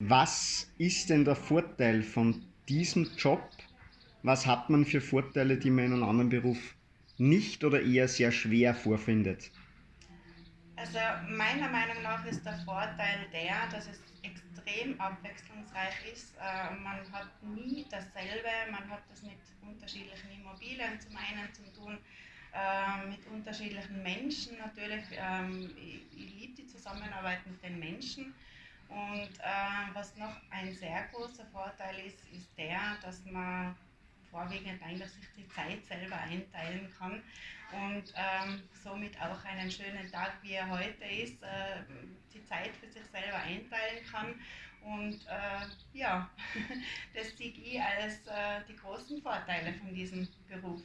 Was ist denn der Vorteil von diesem Job? Was hat man für Vorteile, die man in einem anderen Beruf nicht oder eher sehr schwer vorfindet? Also meiner Meinung nach ist der Vorteil der, dass es extrem abwechslungsreich ist. Äh, man hat nie dasselbe, man hat das mit unterschiedlichen Immobilien zum einen zu tun, äh, mit unterschiedlichen Menschen natürlich. Ähm, ich, liebe die Zusammenarbeit mit den Menschen. Und was noch ein sehr großer Vorteil ist, ist der, dass man vorwiegend eigentlich sich die Zeit selber einteilen kann und ähm, somit auch einen schönen Tag, wie er heute ist, äh, die Zeit für sich selber einteilen kann. Und äh, ja, das sehe ich als äh, die großen Vorteile von diesem Beruf.